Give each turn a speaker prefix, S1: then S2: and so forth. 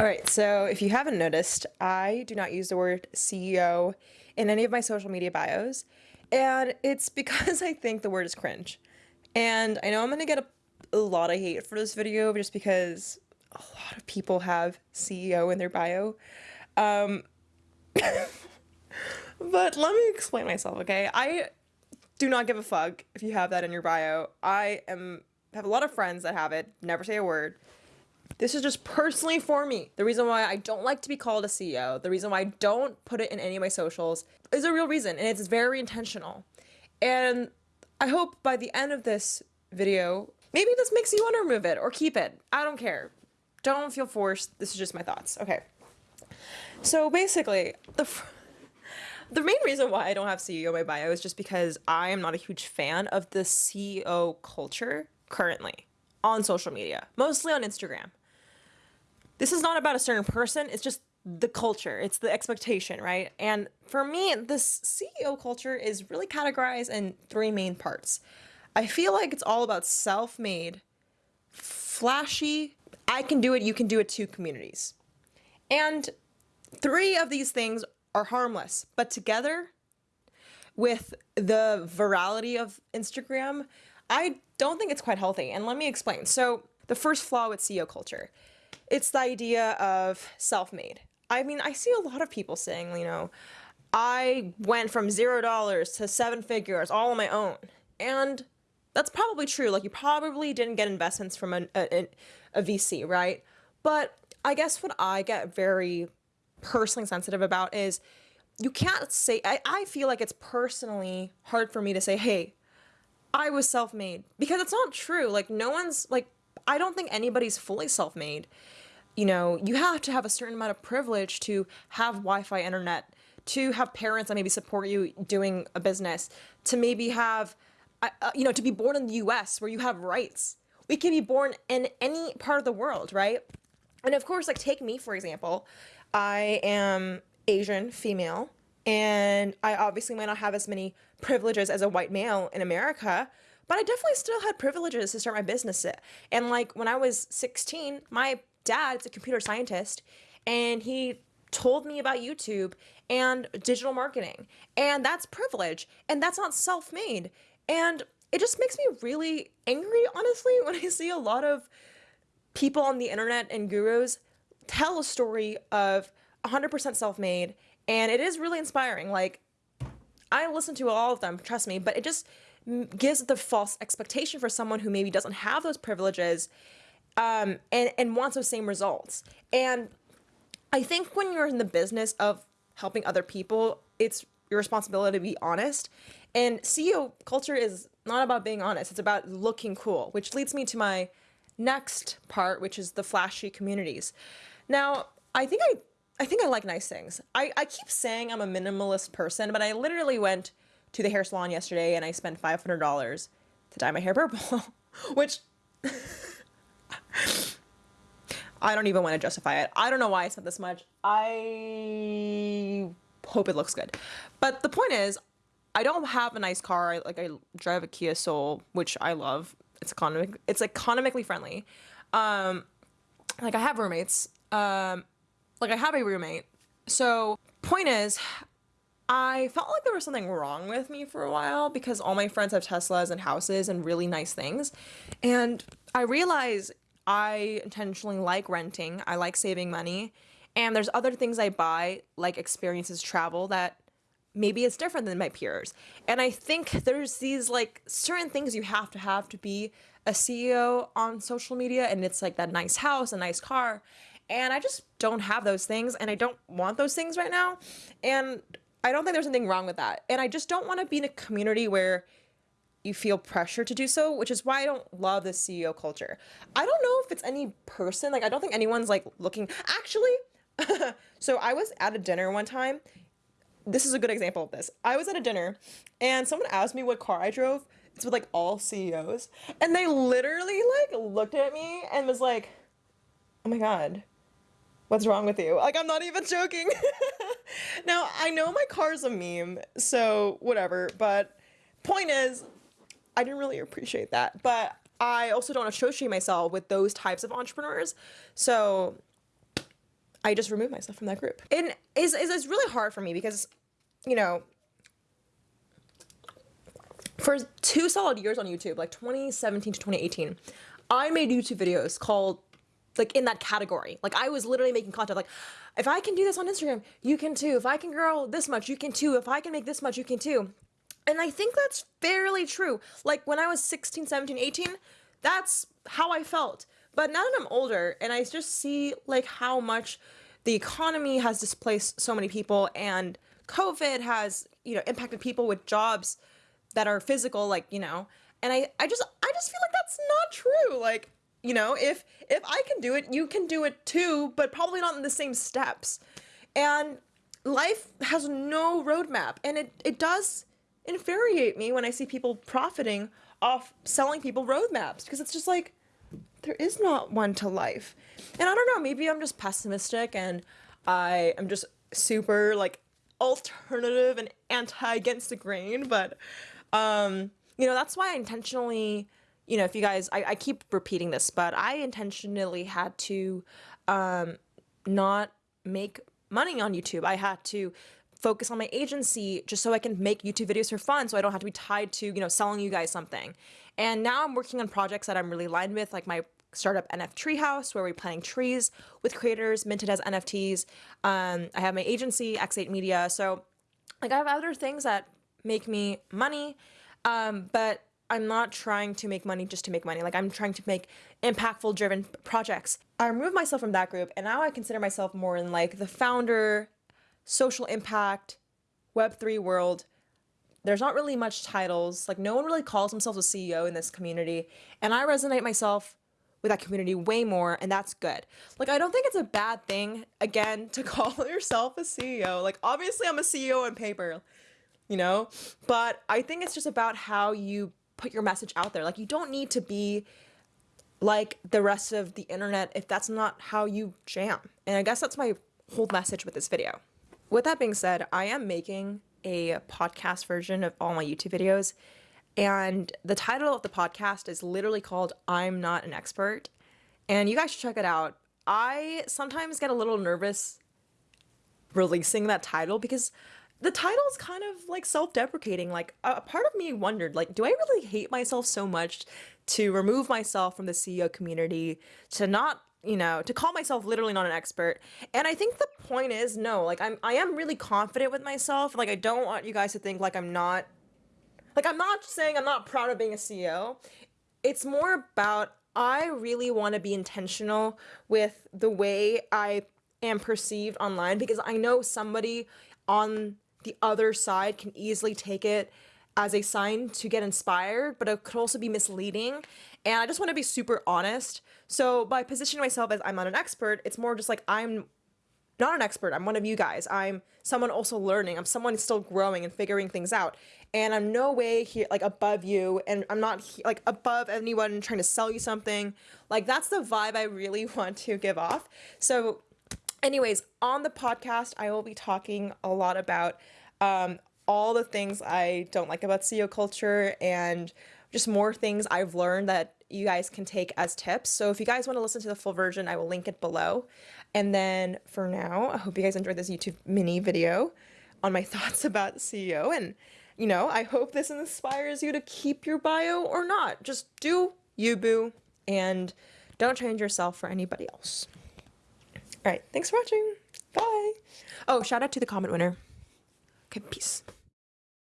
S1: All right, so if you haven't noticed, I do not use the word CEO in any of my social media bios, and it's because I think the word is cringe. And I know I'm gonna get a, a lot of hate for this video just because a lot of people have CEO in their bio. Um, but let me explain myself, okay? I do not give a fuck if you have that in your bio. I am have a lot of friends that have it, never say a word. This is just personally for me. The reason why I don't like to be called a CEO, the reason why I don't put it in any of my socials is a real reason and it's very intentional. And I hope by the end of this video, maybe this makes you want to remove it or keep it. I don't care. Don't feel forced. This is just my thoughts. Okay. So basically, the the main reason why I don't have CEO in my bio is just because I am not a huge fan of the CEO culture currently on social media, mostly on Instagram. This is not about a certain person, it's just the culture, it's the expectation, right? And for me, this CEO culture is really categorized in three main parts. I feel like it's all about self made, flashy, I can do it, you can do it too communities. And three of these things are harmless, but together with the virality of Instagram, I don't think it's quite healthy. And let me explain. So, the first flaw with CEO culture it's the idea of self made. I mean, I see a lot of people saying, you know, I went from zero dollars to seven figures all on my own. And that's probably true. Like, you probably didn't get investments from a, a, a VC, right? But I guess what I get very personally sensitive about is you can't say, I, I feel like it's personally hard for me to say, hey, I was self made because it's not true. Like, no one's like, I don't think anybody's fully self made. You know, you have to have a certain amount of privilege to have Wi Fi internet, to have parents that maybe support you doing a business, to maybe have, uh, uh you know, to be born in the US where you have rights. We can be born in any part of the world, right? And of course, like, take me, for example. I am Asian female and I obviously might not have as many privileges as a white male in America, but I definitely still had privileges to start my business. And like when I was 16, my dad's a computer scientist and he told me about YouTube and digital marketing. And that's privilege and that's not self-made. And it just makes me really angry, honestly, when I see a lot of people on the internet and gurus tell a story of 100% self-made and it is really inspiring. Like, I listen to all of them, trust me, but it just gives the false expectation for someone who maybe doesn't have those privileges um, and, and wants those same results. And I think when you're in the business of helping other people, it's your responsibility to be honest. And CEO culture is not about being honest, it's about looking cool, which leads me to my next part, which is the flashy communities. Now, I think I I think I like nice things. I, I keep saying I'm a minimalist person, but I literally went to the hair salon yesterday and I spent $500 to dye my hair purple, which I don't even want to justify it. I don't know why I spent this much. I hope it looks good. But the point is, I don't have a nice car. I, like I drive a Kia Soul, which I love. It's economic. It's economically friendly. Um, like I have roommates. Um, like I have a roommate. So point is, I felt like there was something wrong with me for a while because all my friends have Teslas and houses and really nice things. And I realized I intentionally like renting. I like saving money. And there's other things I buy, like experiences, travel, that maybe it's different than my peers. And I think there's these like certain things you have to have to be a CEO on social media. And it's like that nice house, a nice car. And I just don't have those things and I don't want those things right now. And I don't think there's anything wrong with that. And I just don't want to be in a community where you feel pressure to do so, which is why I don't love the CEO culture. I don't know if it's any person, like I don't think anyone's like looking actually so I was at a dinner one time. This is a good example of this. I was at a dinner and someone asked me what car I drove. It's with like all CEOs. And they literally like looked at me and was like, Oh my god, What's wrong with you? Like, I'm not even joking. now, I know my car's a meme, so whatever, but point is, I didn't really appreciate that. But I also don't associate myself with those types of entrepreneurs. So I just removed myself from that group. And it's, it's, it's really hard for me because, you know, for two solid years on YouTube, like 2017 to 2018, I made YouTube videos called like in that category. Like I was literally making content like if I can do this on Instagram, you can too. If I can grow this much, you can too. If I can make this much, you can too. And I think that's fairly true. Like when I was 16, 17, 18, that's how I felt. But now that I'm older and I just see like how much the economy has displaced so many people and COVID has, you know, impacted people with jobs that are physical, like, you know, and I, I just I just feel like that's not true. Like, you know, if if I can do it, you can do it too, but probably not in the same steps. And life has no roadmap and it, it does infuriate me when I see people profiting off selling people roadmaps because it's just like there is not one to life. And I don't know, maybe I'm just pessimistic and I am just super like alternative and anti against the grain, but um, you know, that's why I intentionally, you know, if you guys, I, I keep repeating this, but I intentionally had to um, not make money on YouTube. I had to focus on my agency just so I can make YouTube videos for fun so I don't have to be tied to, you know, selling you guys something. And now I'm working on projects that I'm really aligned with, like my startup NF Treehouse, where we're planting trees with creators minted as NFTs. Um, I have my agency, X8 Media. So, like, I have other things that make me money, um, but I'm not trying to make money just to make money. Like, I'm trying to make impactful, driven projects. I removed myself from that group, and now I consider myself more in like the founder, social impact, Web3 world there's not really much titles. Like no one really calls themselves a CEO in this community. And I resonate myself with that community way more and that's good. Like I don't think it's a bad thing again to call yourself a CEO. Like obviously I'm a CEO on paper, you know, but I think it's just about how you put your message out there. Like you don't need to be like the rest of the internet if that's not how you jam. And I guess that's my whole message with this video. With that being said, I am making a podcast version of all my YouTube videos. And the title of the podcast is literally called I'm Not an Expert. And you guys should check it out. I sometimes get a little nervous releasing that title because the title is kind of like self-deprecating like a part of me wondered like do i really hate myself so much to remove myself from the ceo community to not you know, to call myself literally not an expert. And I think the point is no, like I'm I am really confident with myself. Like I don't want you guys to think like I'm not like I'm not saying I'm not proud of being a CEO. It's more about I really want to be intentional with the way I am perceived online because I know somebody on the other side can easily take it as a sign to get inspired, but it could also be misleading. And I just want to be super honest. So by positioning myself as I'm not an expert, it's more just like I'm not an expert. I'm one of you guys. I'm someone also learning. I'm someone still growing and figuring things out. And I'm no way here like above you and I'm not like above anyone trying to sell you something. Like that's the vibe I really want to give off. So anyways, on the podcast, I will be talking a lot about um, all the things I don't like about CEO culture and just more things I've learned that you guys can take as tips. So if you guys want to listen to the full version, I will link it below. And then for now, I hope you guys enjoyed this YouTube mini video on my thoughts about CEO. And, you know, I hope this inspires you to keep your bio or not. Just do you, boo, and don't change yourself for anybody else. All right, thanks for watching. Bye. Oh, shout out to the comment winner. Okay, peace.